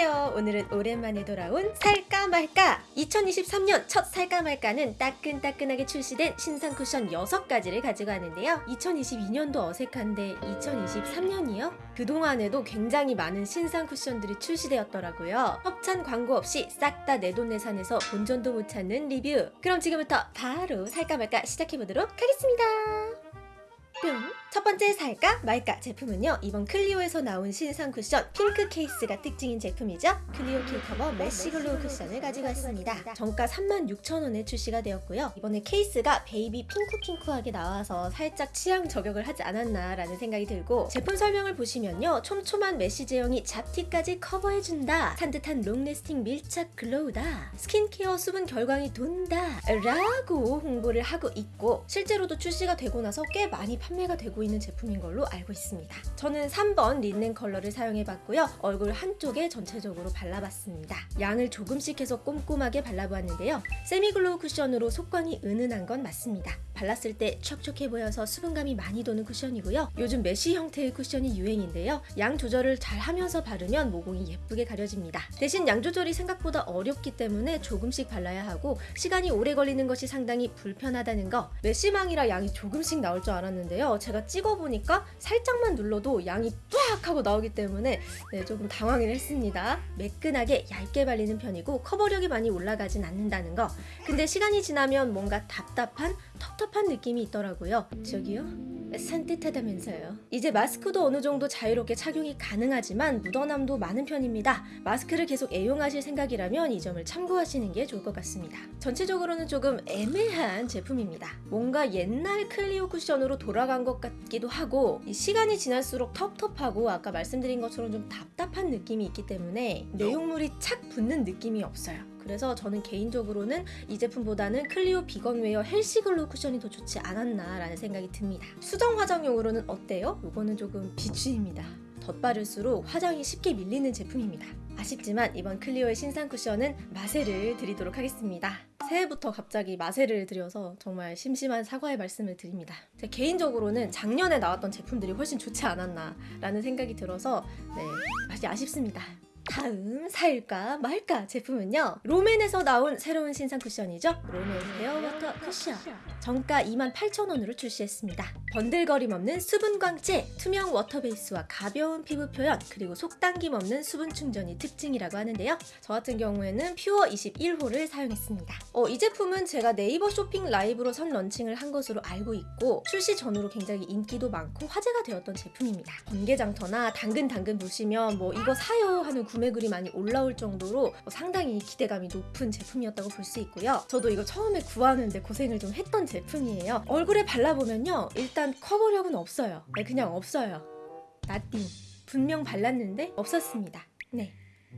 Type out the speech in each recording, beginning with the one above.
안녕하세요. 오늘은 오랜만에 돌아온 살까 말까 2023년 첫 살까 말까는 따끈따끈하게 출시된 신상 쿠션 6가지를 가지고 왔는데요. 2022년도 어색한데 2023년이요? 그동안에도 굉장히 많은 신상 쿠션들이 출시되었더라고요. 협찬 광고 없이 싹 다 내돈내산해서 본전도 못 찾는 리뷰. 그럼 지금부터 바로 살까 말까 시작해보도록 하겠습니다. 뿅! 첫 번째 살까 말까 제품은요 이번 클리오에서 나온 신상 쿠션 핑크 케이스가 특징인 제품이죠. 클리오 Kill Cover Mesh Glow 쿠션을 가지고 왔습니다. 정가 36,000원에 출시가 되었고요. 이번에 케이스가 베이비 핑크핑크하게 나와서 살짝 취향 저격을 하지 않았나 라는 생각이 들고 제품 설명을 보시면요 촘촘한 mesh 제형이 잡티까지 커버해준다. 산뜻한 long-lasting 밀착 glow다. 스킨케어 수분 결광이 돈다. 라고 홍보를 하고 있고 실제로도 출시가 되고 나서 꽤 많이 판매가 되고 있는 제품인 걸로 알고 있습니다. 저는 3번 린넨 컬러를 사용해봤고요. 얼굴 한쪽에 전체적으로 발라봤습니다. 양을 조금씩 해서 꼼꼼하게 발라보았는데요. semi-glow 쿠션으로 속광이 은은한 건 맞습니다. 발랐을 때 촉촉해 보여서 수분감이 많이 도는 쿠션이고요. 요즘 mesh 형태의 쿠션이 유행인데요. 양 조절을 잘 하면서 바르면 모공이 예쁘게 가려집니다. 대신 양 조절이 생각보다 어렵기 때문에 조금씩 발라야 하고 시간이 오래 걸리는 것이 상당히 불편하다는 거 메쉬망이라 양이 조금씩 나올 줄 알았는데요. 제가 찍어보니까 살짝만 눌러도 양이 뚜악 하고 나오기 때문에 네, 조금 당황을 했습니다. 매끈하게 얇게 발리는 편이고 커버력이 많이 올라가진 않는다는 거 근데 시간이 지나면 뭔가 답답한 텁텁한 느낌이 있더라고요. 저기요? 산뜻하다면서요. 이제 마스크도 어느 정도 자유롭게 착용이 가능하지만 묻어남도 많은 편입니다. 마스크를 계속 애용하실 생각이라면 이 점을 참고하시는 게 좋을 것 같습니다. 전체적으로는 조금 애매한 제품입니다. 뭔가 옛날 클리오 쿠션으로 돌아간 것 같기도 하고 이 시간이 지날수록 텁텁하고 아까 말씀드린 것처럼 좀 답답한 느낌이 있기 때문에 내용물이 착 붙는 느낌이 없어요. 그래서 저는 개인적으로는 이 제품보다는 클리오 Vegan Wear Healthy Glow 쿠션이 더 좋지 않았나 라는 생각이 듭니다. 수정 화장용으로는 어때요? 이거는 조금 비추입니다. 덧바를수록 화장이 쉽게 밀리는 제품입니다. 아쉽지만 이번 클리오의 신상 쿠션은 마세를 드리도록 하겠습니다. 새해부터 갑자기 마세를 드려서 정말 심심한 사과의 말씀을 드립니다. 제 개인적으로는 작년에 나왔던 제품들이 훨씬 좋지 않았나 라는 생각이 들어서 네, 맛이 아쉽습니다. 다음 살까 말까 제품은요 롬앤에서 나온 새로운 신상 쿠션이죠. 롬앤 헤어워터 쿠션. 정가 28,000원으로 출시했습니다. 번들거림 없는 수분 광채 투명 워터 베이스와 가벼운 피부 표현 그리고 속당김 없는 수분 충전이 특징이라고 하는데요. 저 같은 경우에는 pure 21호를 사용했습니다. 어, 이 제품은 제가 네이버 쇼핑 라이브로 선 런칭을 한 것으로 알고 있고 출시 전후로 굉장히 인기도 많고 화제가 되었던 제품입니다. 번개장터나 당근 당근 보시면 뭐 이거 사요 하는 구매 글이 많이 올라올 정도로 상당히 기대감이 높은 제품이었다고 볼 수 있고요. 저도 이거 처음에 구하는데 고생을 좀 했던 제품이에요. 얼굴에 발라보면요. 일단 커버력은 없어요. 네, 그냥 없어요. 나띵. 분명 발랐는데 없었습니다. 네.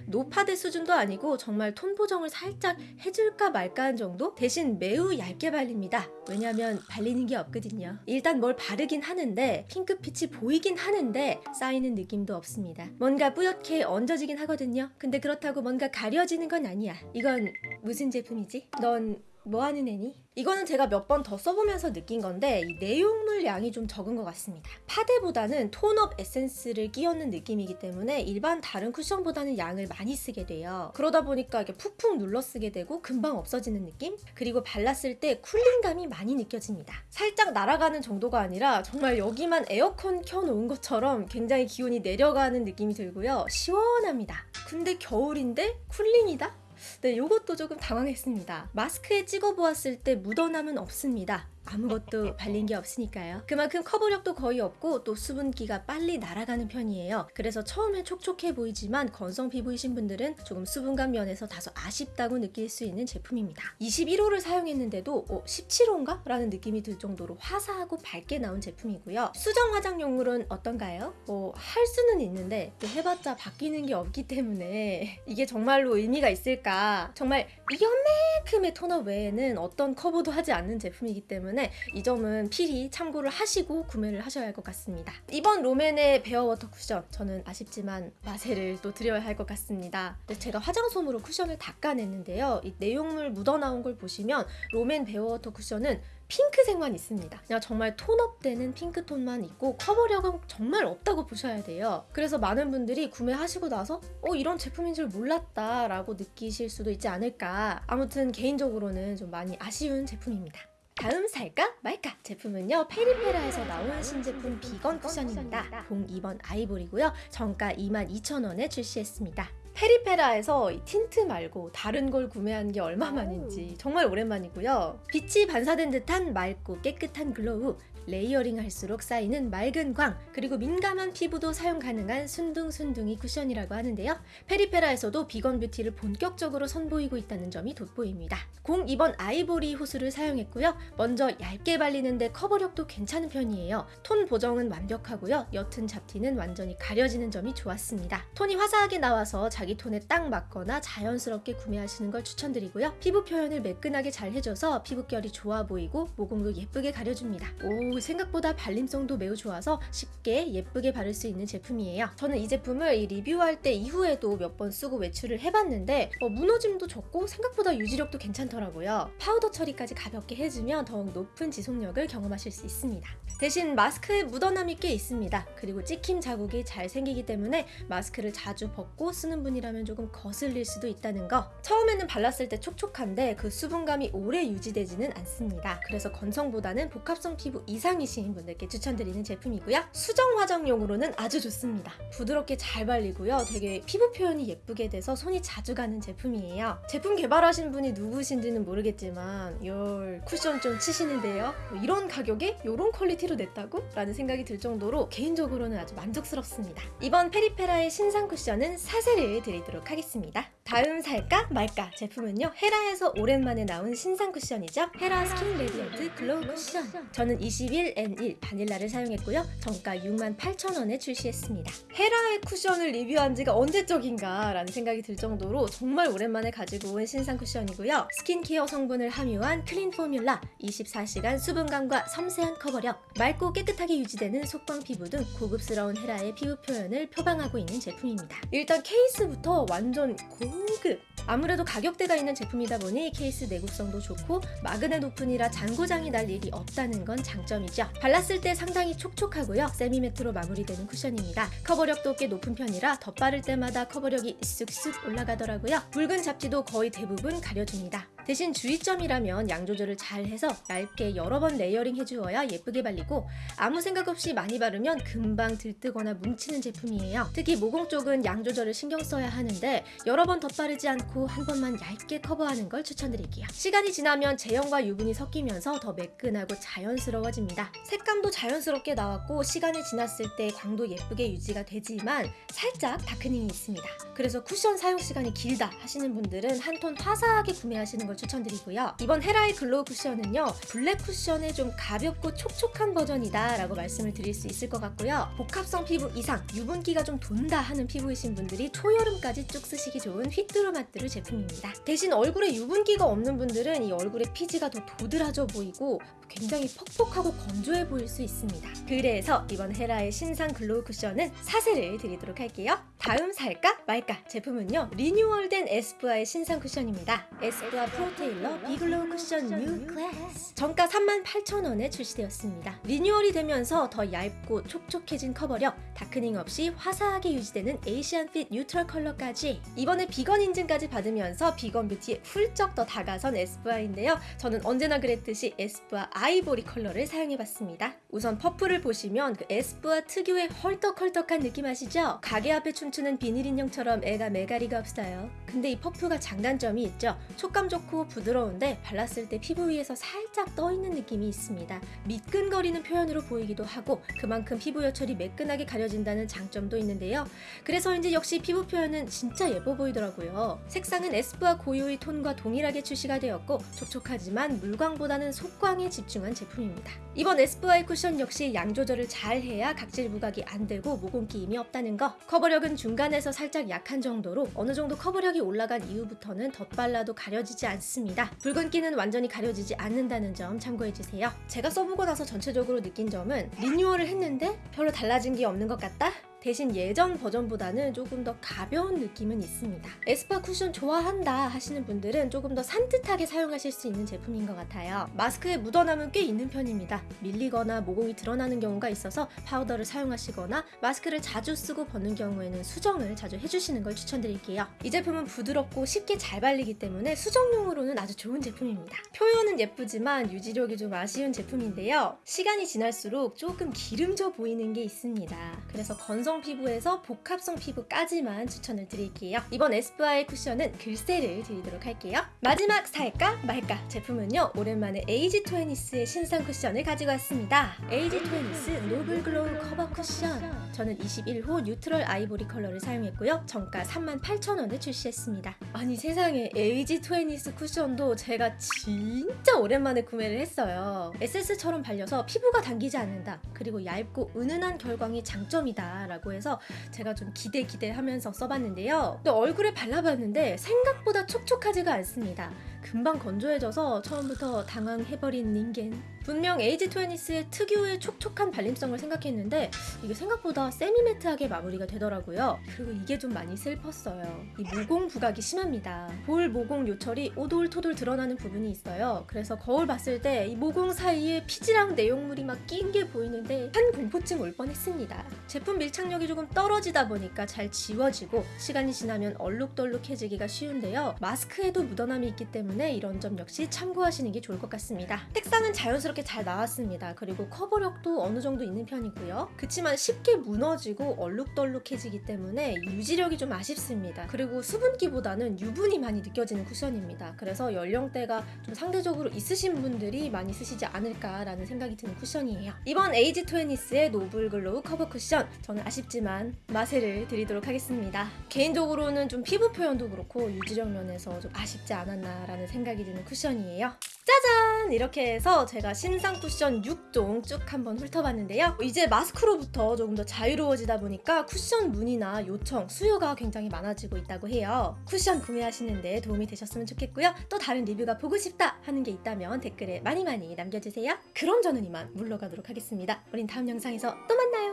노파데 수준도 아니고 정말 톤 보정을 살짝 해줄까 말까 한 정도? 대신 매우 얇게 발립니다. 왜냐면 발리는 게 없거든요. 일단 뭘 바르긴 하는데 핑크빛이 보이긴 하는데 쌓이는 느낌도 없습니다. 뭔가 뿌옇게 얹어지긴 하거든요. 근데 그렇다고 뭔가 가려지는 건 아니야. 이건 무슨 제품이지? 넌 뭐하는 애니? 이거는 제가 몇 번 더 써보면서 느낀 건데 이 내용물 양이 좀 적은 것 같습니다. 파데보다는 톤업 에센스를 끼얹는 느낌이기 때문에 일반 다른 쿠션보다는 양을 많이 쓰게 돼요. 그러다 보니까 이게 푹푹 눌러 쓰게 되고 금방 없어지는 느낌? 그리고 발랐을 때 쿨링감이 많이 느껴집니다. 살짝 날아가는 정도가 아니라 정말 여기만 에어컨 켜놓은 것처럼 굉장히 기온이 내려가는 느낌이 들고요. 시원합니다. 근데 겨울인데 쿨링이다? 네, 이것도 조금 당황했습니다. 마스크에 찍어보았을 때 묻어남은 없습니다. 아무것도 발린 게 없으니까요. 그만큼 커버력도 거의 없고 또 수분기가 빨리 날아가는 편이에요. 그래서 처음에 촉촉해 보이지만 건성 피부이신 분들은 조금 수분감 면에서 다소 아쉽다고 느낄 수 있는 제품입니다. 21호를 사용했는데도 어, 17호인가? 라는 느낌이 들 정도로 화사하고 밝게 나온 제품이고요. 수정 화장용물은 어떤가요? 뭐 할 수는 있는데 해봤자 바뀌는 게 없기 때문에 이게 정말로 의미가 있을까? 정말 이만큼의 tone up 외에는 어떤 커버도 하지 않는 제품이기 때문에 이 점은 필히 참고를 하시고 구매를 하셔야 할 것 같습니다. 이번 롬앤의 Bare Water 쿠션 저는 아쉽지만 마세를 또 드려야 할 것 같습니다. 제가 화장솜으로 쿠션을 닦아냈는데요. 이 내용물 묻어나온 걸 보시면 롬앤 Bare Water 쿠션은 핑크색만 있습니다. 그냥 정말 tone up되는 핑크톤만 있고 커버력은 정말 없다고 보셔야 돼요. 그래서 많은 분들이 구매하시고 나서 어 이런 제품인 줄 몰랐다 라고 느끼실 수도 있지 않을까. 아무튼 개인적으로는 좀 많이 아쉬운 제품입니다. 다음 살까 말까 제품은요 페리페라에서 나온 신제품 비건 쿠션입니다. 저는 2번 아이보리고요. 정가 22,000원에 출시했습니다. 페리페라에서 이 틴트 말고 다른 걸 구매한 게 얼마만인지 정말 오랜만이고요. 빛이 반사된 듯한 맑고 깨끗한 glow, layering 할수록 쌓이는 맑은 광, 그리고 민감한 피부도 사용 가능한 순둥순둥이 쿠션이라고 하는데요. 페리페라에서도 비건 뷰티를 본격적으로 선보이고 있다는 점이 돋보입니다. 02번 아이보리 호수를 사용했고요. 먼저 얇게 발리는데 커버력도 괜찮은 편이에요. 톤 보정은 완벽하고요. 옅은 잡티는 완전히 가려지는 점이 좋았습니다. 톤이 화사하게 나와서 자기 톤에 딱 맞거나 자연스럽게 구매하시는 걸 추천드리고요. 피부 표현을 매끈하게 잘 해줘서 피부결이 좋아 보이고 모공도 예쁘게 가려줍니다. 오 생각보다 발림성도 매우 좋아서 쉽게 예쁘게 바를 수 있는 제품이에요. 저는 이 제품을 이 리뷰할 때 이후에도 몇 번 쓰고 외출을 해봤는데 어, 무너짐도 적고 생각보다 유지력도 괜찮더라고요. 파우더 처리까지 가볍게 해주면 더욱 높은 지속력을 경험하실 수 있습니다. 대신 마스크에 묻어남이 꽤 있습니다. 그리고 찍힘 자국이 잘 생기기 때문에 마스크를 자주 벗고 쓰는 분이라면 조금 거슬릴 수도 있다는 거. 처음에는 발랐을 때 촉촉한데 그 수분감이 오래 유지되지는 않습니다. 그래서 건성보다는 복합성 피부 이상이신 분들께 추천드리는 제품이고요. 수정 화장용으로는 아주 좋습니다. 부드럽게 잘 발리고요. 되게 피부 표현이 예쁘게 돼서 손이 자주 가는 제품이에요. 제품 개발하신 분이 누구신지는 모르겠지만 열 쿠션 좀 치시는데요. 뭐 이런 가격에 이런 퀄리티로 냈다고? 라는 생각이 들 정도로 개인적으로는 아주 만족스럽습니다. 이번 페리페라의 신상 쿠션은 사세를 드리도록 하겠습니다. 다음 살까 말까 제품은요 헤라에서 오랜만에 나온 신상 쿠션이죠. 헤라 Skin Radiant Glow 쿠션. 저는 21N1 바닐라를 사용했고요. 정가 68,000원에 출시했습니다. 헤라의 쿠션을 리뷰한 지가 언제적인가 라는 생각이 들 정도로 정말 오랜만에 가지고 온 신상 쿠션이고요. 스킨케어 성분을 함유한 clean formula 24시간 수분감과 섬세한 커버력 맑고 깨끗하게 유지되는 속광 피부 등 고급스러운 헤라의 피부 표현을 표방하고 있는 제품입니다. 일단 케이스부터 완전 고급 아무래도 가격대가 있는 제품이다 보니 케이스 내구성도 좋고 magnet open이라 잔고장이 날 일이 없다는 건 장점이죠. 발랐을 때 상당히 촉촉하고요. semi-matte로 마무리되는 쿠션입니다. 커버력도 꽤 높은 편이라 덧바를 때마다 커버력이 쑥쑥 올라가더라고요. 붉은 잡티도 거의 대부분 가려줍니다. 대신 주의점이라면 양 조절을 잘 해서 얇게 여러 번 layering 해주어야 예쁘게 발리고 아무 생각 없이 많이 바르면 금방 들뜨거나 뭉치는 제품이에요. 특히 모공 쪽은 양 조절을 신경 써야 하는데 여러 번 덧바르지 않고 한 번만 얇게 커버하는 걸 추천드릴게요. 시간이 지나면 제형과 유분이 섞이면서 더 매끈하고 자연스러워집니다. 색감도 자연스럽게 나왔고 시간이 지났을 때 광도 예쁘게 유지가 되지만 살짝 darkening이 있습니다. 그래서 쿠션 사용 시간이 길다 하시는 분들은 한 톤 화사하게 구매하시는 걸 추천드리고요. 이번 헤라의 glow 쿠션은요. 블랙 쿠션의 좀 가볍고 촉촉한 버전이다 라고 말씀을 드릴 수 있을 것 같고요. 복합성 피부 이상 유분기가 좀 돈다 하는 피부이신 분들이 초여름까지 쭉 쓰시기 좋은 휘뚜루마뚜루 제품입니다. 대신 얼굴에 유분기가 없는 분들은 이 얼굴의 피지가 더 도드라져 보이고 굉장히 퍽퍽하고 건조해 보일 수 있습니다. 그래서 이번 헤라의 신상 glow 쿠션은 사세를 드리도록 할게요. 다음 살까 말까 제품은요. 리뉴얼된 에스쁘아의 신상 쿠션입니다. 에스쁘아 Pro Tailor Be Glow 쿠션 New Class 정가 38,000원에 출시되었습니다. 리뉴얼이 되면서 더 얇고 촉촉해진 커버력, darkening 없이 화사하게 유지되는 Asian fit neutral 컬러까지 이번에 비건 인증까지 받으면서 비건 뷰티에 훌쩍 더 다가선 에스쁘아인데요. 저는 언제나 그랬듯이 에스쁘아 아이보리 컬러를 사용해봤습니다. 우선 퍼프를 보시면 그 에스쁘아 특유의 헐떡헐떡한 느낌 아시죠? 가게 앞에 춤추는 비닐 인형처럼 애가 매가리가 없어요. 근데 이 퍼프가 장단점이 있죠. 촉감 좋고 부드러운데 발랐을 때 피부 위에서 살짝 떠있는 느낌이 있습니다. 미끈거리는 표현으로 보이기도 하고 그만큼 피부 여철이 매끈하게 가려진다는 장점도 있는데요. 그래서인지 역시 피부 표현은 진짜 예뻐 보이더라고요. 색상은 에스쁘아 고유의 톤과 동일하게 출시가 되었고 촉촉하지만 물광보다는 속광에 집중한 제품입니다. 이번 에스쁘아의 쿠션 역시 양 조절을 잘 해야 각질 부각이 안 되고 모공 끼임이 없다는 거. 커버력은 중간에서 살짝 약한 정도로 어느 정도 커버력이 올라간 이후부터는 덧발라도 가려지지 않습니다. 않습니다. 붉은기는 완전히 가려지지 않는다는 점 참고해주세요. 제가 써보고 나서 전체적으로 느낀 점은 리뉴얼을 했는데 별로 달라진 게 없는 것 같다? 대신 예전 버전보다는 조금 더 가벼운 느낌은 있습니다. 에스쁘아 쿠션 좋아한다 하시는 분들은 조금 더 산뜻하게 사용하실 수 있는 제품인 것 같아요. 마스크에 묻어남은 꽤 있는 편입니다. 밀리거나 모공이 드러나는 경우가 있어서 파우더를 사용하시거나 마스크를 자주 쓰고 벗는 경우에는 수정을 자주 해주시는 걸 추천드릴게요. 이 제품은 부드럽고 쉽게 잘 발리기 때문에 수정용으로는 아주 좋은 제품입니다. 표현은 예쁘지만 유지력이 좀 아쉬운 제품인데요. 시간이 지날수록 조금 기름져 보이는 게 있습니다. 그래서 건성 피부에서 복합성 피부까지만 추천을 드릴게요. 이번 에스쁘아의 쿠션은 글쎄를 드리도록 할게요. 마지막 살까 말까 제품은요. 오랜만에 에이지 투웨니스의 신상 쿠션을 가지고 왔습니다. 에이지 투웨니스 Noble Glow 커버 쿠션. 저는 21호 neutral 아이보리 컬러를 사용했고요. 정가 38,000원에 출시했습니다. 아니 세상에 에이지 투웨니스 쿠션도 제가 진짜 오랜만에 구매를 했어요. 에센스처럼 발려서 피부가 당기지 않는다. 그리고 얇고 은은한 결광이 장점이다. 라고 해서 제가 좀 기대 기대하면서 써봤는데요. 근데 얼굴에 발라봤는데 생각보다 촉촉하지가 않습니다. 금방 건조해져서 처음부터 당황해버린 닌겐. 분명 에이지 투웨니스의 특유의 촉촉한 발림성을 생각했는데 이게 생각보다 semi-matte하게 마무리가 되더라고요. 그리고 이게 좀 많이 슬펐어요. 이 모공 부각이 심합니다. 볼 모공 요철이 오돌토돌 드러나는 부분이 있어요. 그래서 거울 봤을 때 이 모공 사이에 피지랑 내용물이 막 낀 게 보이는데 환 공포증 올 뻔했습니다. 제품 밀착력이 조금 떨어지다 보니까 잘 지워지고 시간이 지나면 얼룩덜룩해지기가 쉬운데요. 마스크에도 묻어남이 있기 때문에 이런 점 역시 참고하시는 게 좋을 것 같습니다. 색상은 자연스럽게 잘 나왔습니다. 그리고 커버력도 어느 정도 있는 편이고요. 그치만 쉽게 무너지고 얼룩덜룩해지기 때문에 유지력이 좀 아쉽습니다. 그리고 수분기보다는 유분이 많이 느껴지는 쿠션입니다. 그래서 연령대가 좀 상대적으로 있으신 분들이 많이 쓰시지 않을까라는 생각이 드는 쿠션이에요. 이번 에이지 투웨니스의 Noble Glow 커버 쿠션 저는 아쉽지만 마세를 드리도록 하겠습니다. 개인적으로는 좀 피부 표현도 그렇고 유지력 면에서 좀 아쉽지 않았나라는 생각이 드는 쿠션이에요. 짜잔! 이렇게 해서 제가 신상 쿠션 6종 쭉 한번 훑어봤는데요. 이제 마스크로부터 조금 더 자유로워지다 보니까 쿠션 문의나 요청, 수요가 굉장히 많아지고 있다고 해요. 쿠션 구매하시는데 도움이 되셨으면 좋겠고요. 또 다른 리뷰가 보고 싶다 하는 게 있다면 댓글에 많이 많이 남겨주세요. 그럼 저는 이만 물러가도록 하겠습니다. 우린 다음 영상에서 또 만나요.